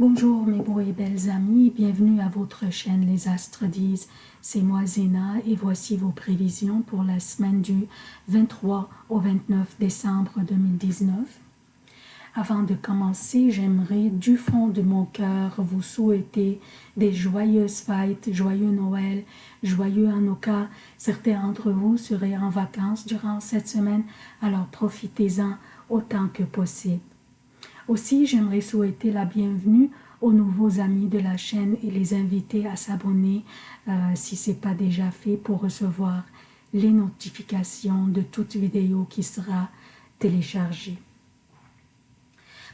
Bonjour mes beaux et belles amis, bienvenue à votre chaîne Les Astres disent. C'est moi Zéna et voici vos prévisions pour la semaine du 23 au 29 décembre 2019. Avant de commencer, j'aimerais du fond de mon cœur vous souhaiter des joyeuses fêtes, joyeux Noël, joyeux Hanukkah. Certains d'entre vous seraient en vacances durant cette semaine, alors profitez-en autant que possible. Aussi, j'aimerais souhaiter la bienvenue aux nouveaux amis de la chaîne et les inviter à s'abonner euh, si ce n'est pas déjà fait pour recevoir les notifications de toute vidéo qui sera téléchargée.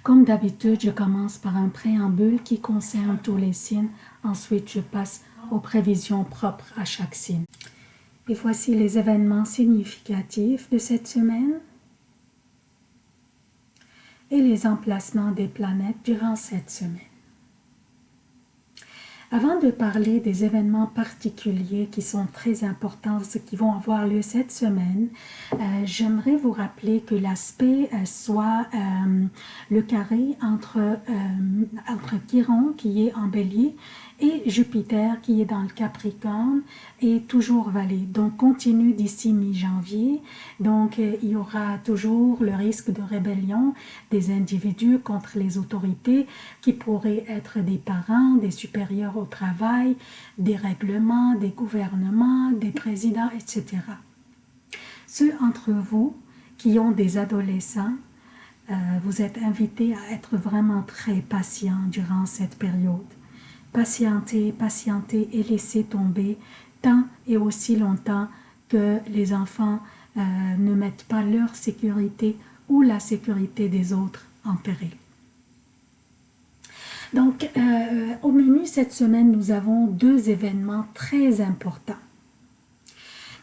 Comme d'habitude, je commence par un préambule qui concerne tous les signes. Ensuite, je passe aux prévisions propres à chaque signe. Et voici les événements significatifs de cette semaine et les emplacements des planètes durant cette semaine. Avant de parler des événements particuliers qui sont très importants, qui vont avoir lieu cette semaine, euh, j'aimerais vous rappeler que l'aspect euh, soit euh, le carré entre, entre Chiron qui est en bélier et Jupiter qui est dans le Capricorne est toujours valé. Donc continue d'ici mi-janvier. Donc euh, il y aura toujours le risque de rébellion des individus contre les autorités qui pourraient être des parents, des supérieurs au travail, des règlements, des gouvernements, des présidents, etc. Ceux entre vous qui ont des adolescents, euh, vous êtes invités à être vraiment très patients durant cette période patienter, patienter et laisser tomber tant et aussi longtemps que les enfants euh, ne mettent pas leur sécurité ou la sécurité des autres en péril. Donc, euh, au menu cette semaine, nous avons deux événements très importants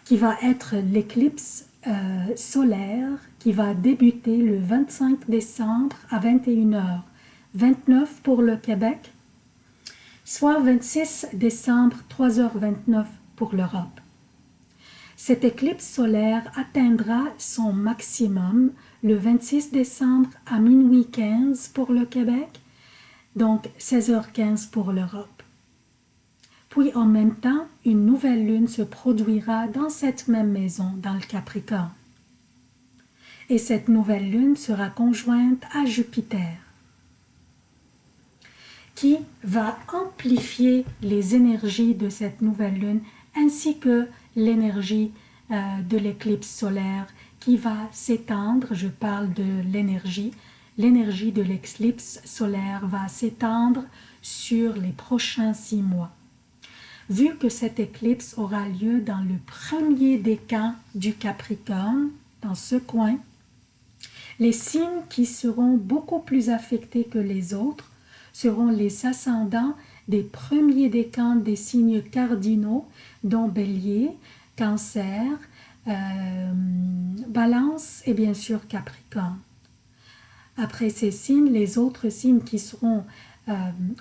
qui va être l'éclipse euh, solaire qui va débuter le 25 décembre à 21h, 29 pour le Québec soit 26 décembre 3h29 pour l'Europe. Cette éclipse solaire atteindra son maximum le 26 décembre à minuit 15 pour le Québec, donc 16h15 pour l'Europe. Puis en même temps, une nouvelle lune se produira dans cette même maison, dans le Capricorne. Et cette nouvelle lune sera conjointe à Jupiter qui va amplifier les énergies de cette nouvelle lune ainsi que l'énergie euh, de l'éclipse solaire qui va s'étendre, je parle de l'énergie, l'énergie de l'éclipse solaire va s'étendre sur les prochains six mois. Vu que cette éclipse aura lieu dans le premier décan du Capricorne, dans ce coin, les signes qui seront beaucoup plus affectés que les autres seront les ascendants des premiers décans des signes cardinaux, dont Bélier, Cancer, euh, Balance et bien sûr Capricorne. Après ces signes, les autres signes qui seront euh,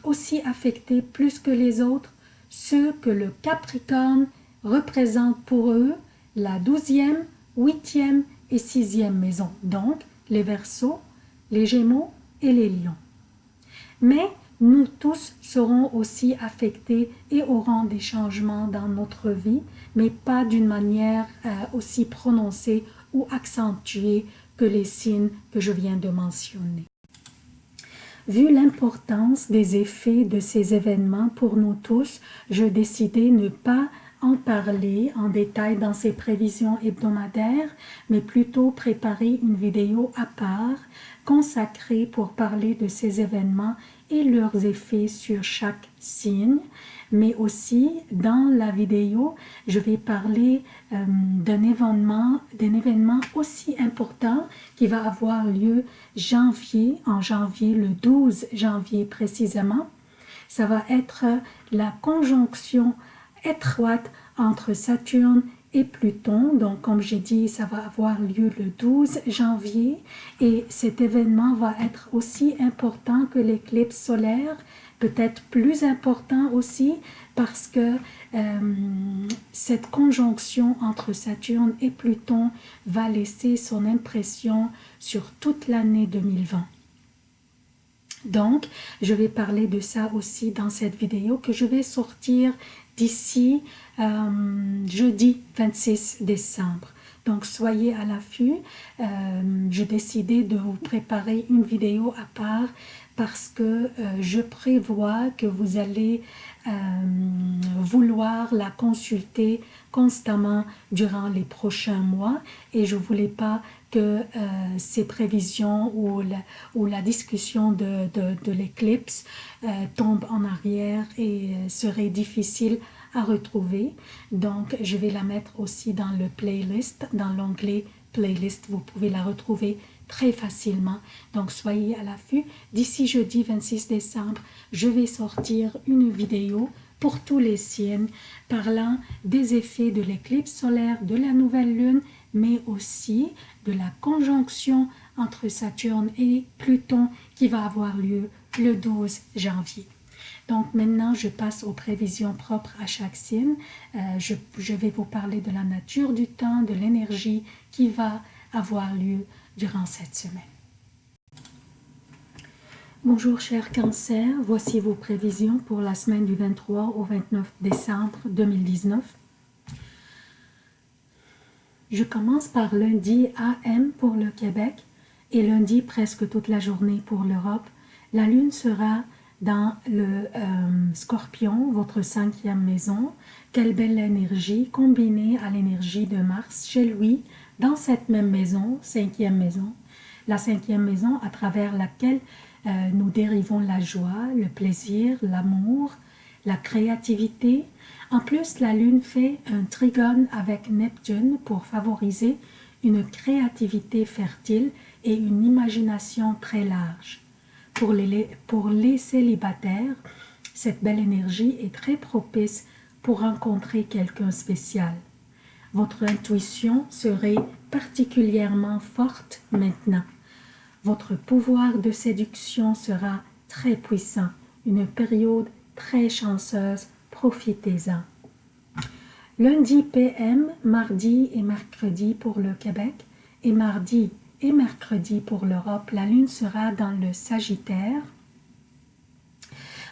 aussi affectés plus que les autres, ceux que le Capricorne représente pour eux la douzième, huitième et sixième maison, donc les Verseaux, les Gémeaux et les Lions mais nous tous serons aussi affectés et aurons des changements dans notre vie, mais pas d'une manière euh, aussi prononcée ou accentuée que les signes que je viens de mentionner. Vu l'importance des effets de ces événements pour nous tous, je décidai ne pas en parler en détail dans ces prévisions hebdomadaires, mais plutôt préparer une vidéo à part consacrée pour parler de ces événements et leurs effets sur chaque signe, mais aussi dans la vidéo, je vais parler euh, d'un événement, événement aussi important qui va avoir lieu janvier, en janvier, le 12 janvier précisément. Ça va être la conjonction étroite entre Saturne et Pluton. Donc, comme j'ai dit, ça va avoir lieu le 12 janvier et cet événement va être aussi important que l'éclipse solaire, peut-être plus important aussi parce que euh, cette conjonction entre Saturne et Pluton va laisser son impression sur toute l'année 2020. Donc, je vais parler de ça aussi dans cette vidéo que je vais sortir d'ici euh, jeudi 26 décembre. Donc, soyez à l'affût. Euh, J'ai décidé de vous préparer une vidéo à part parce que euh, je prévois que vous allez euh, vouloir la consulter constamment durant les prochains mois et je voulais pas que ces prévisions ou la, discussion de, l'éclipse tombe en arrière et serait difficile retrouver. Donc, je vais la mettre aussi dans le playlist, dans l'onglet playlist. Vous pouvez la retrouver très facilement. Donc, soyez à l'affût. D'ici jeudi 26 décembre, je vais sortir une vidéo pour tous les signes parlant des effets de l'éclipse solaire, de la nouvelle lune, mais aussi de la conjonction entre Saturne et Pluton qui va avoir lieu le 12 janvier. Donc maintenant, je passe aux prévisions propres à chaque signe. Euh, je, je, vais vous parler de la nature du temps, de l'énergie qui va avoir lieu durant cette semaine. Bonjour chers cancers, voici vos prévisions pour la semaine du 23 au 29 décembre 2019. Je commence par lundi AM pour le Québec et lundi presque toute la journée pour l'Europe. La lune sera dans le euh, scorpion, votre cinquième maison. Quelle belle énergie combinée à l'énergie de Mars chez lui, dans cette même maison, cinquième maison. La cinquième maison à travers laquelle euh, nous dérivons la joie, le plaisir, l'amour, la créativité. En plus, la Lune fait un trigone avec Neptune pour favoriser une créativité fertile et une imagination très large. Pour les, célibataires, cette belle énergie est très propice pour rencontrer quelqu'un spécial. Votre intuition serait particulièrement forte maintenant. Votre pouvoir de séduction sera très puissant, une période très chanceuse, profitez-en. Lundi PM, mardi et mercredi pour le Québec et mardi et mercredi pour l'Europe, la Lune sera dans le Sagittaire,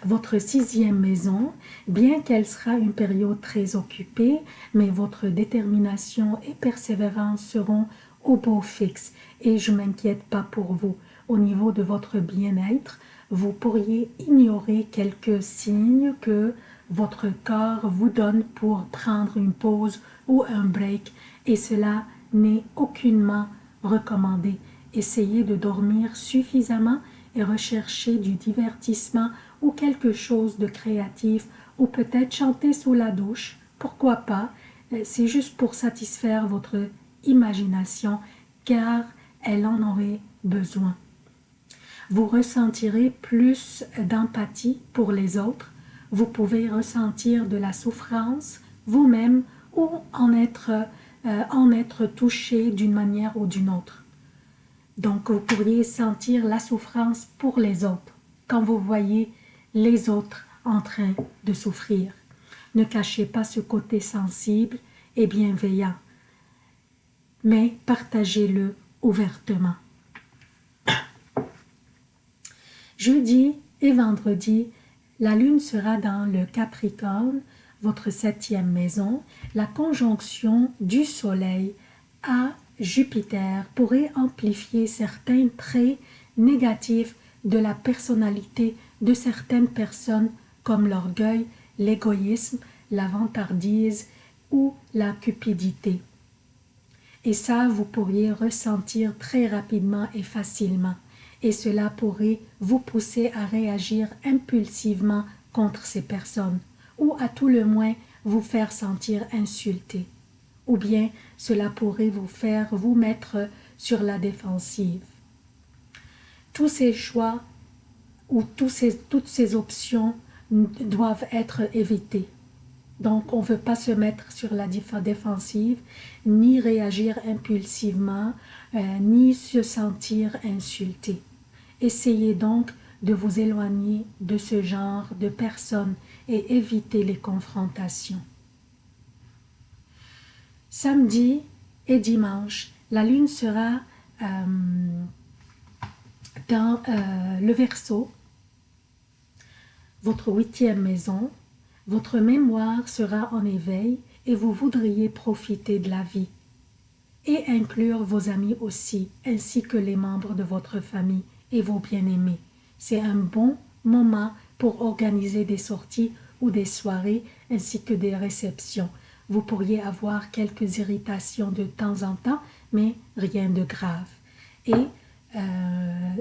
votre sixième maison, bien qu'elle sera une période très occupée, mais votre détermination et persévérance seront au beau fixe. Et je m'inquiète pas pour vous. Au niveau de votre bien-être, vous pourriez ignorer quelques signes que votre corps vous donne pour prendre une pause ou un break. Et cela n'est aucunement recommandé. Essayez de dormir suffisamment et rechercher du divertissement ou quelque chose de créatif ou peut-être chanter sous la douche, pourquoi pas, c'est juste pour satisfaire votre imagination car elle en aurait besoin. Vous ressentirez plus d'empathie pour les autres, vous pouvez ressentir de la souffrance vous-même ou en être, euh, en être touché d'une manière ou d'une autre. Donc vous pourriez sentir la souffrance pour les autres quand vous voyez les autres en train de souffrir. Ne cachez pas ce côté sensible et bienveillant mais partagez-le ouvertement. Jeudi et vendredi, la lune sera dans le Capricorne, votre septième maison. La conjonction du soleil à Jupiter pourrait amplifier certains traits négatifs de la personnalité de certaines personnes comme l'orgueil, l'égoïsme, la vantardise ou la cupidité. Et ça, vous pourriez ressentir très rapidement et facilement. Et cela pourrait vous pousser à réagir impulsivement contre ces personnes, ou à tout le moins vous faire sentir insulté. Ou bien cela pourrait vous faire vous mettre sur la défensive. Tous ces choix ou ces, toutes ces options doivent être évitées. Donc, on ne veut pas se mettre sur la défensive, ni réagir impulsivement, euh, ni se sentir insulté. Essayez donc de vous éloigner de ce genre de personnes et éviter les confrontations. Samedi et dimanche, la lune sera euh, dans euh, le Verseau, votre huitième maison, votre mémoire sera en éveil et vous voudriez profiter de la vie et inclure vos amis aussi, ainsi que les membres de votre famille et vos bien-aimés. C'est un bon moment pour organiser des sorties ou des soirées ainsi que des réceptions. Vous pourriez avoir quelques irritations de temps en temps, mais rien de grave. Et euh,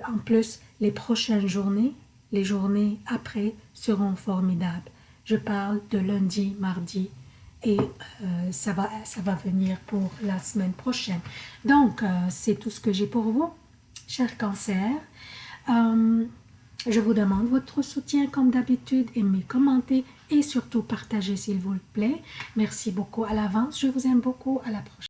en plus, les prochaines journées, les journées après seront formidables. Je parle de lundi, mardi et euh, ça, va, ça va venir pour la semaine prochaine. Donc, euh, c'est tout ce que j'ai pour vous, chers cancers. Je vous demande votre soutien comme d'habitude, aimez, commentez et surtout partagez s'il vous plaît. Merci beaucoup à l'avance, je vous aime beaucoup, à la prochaine.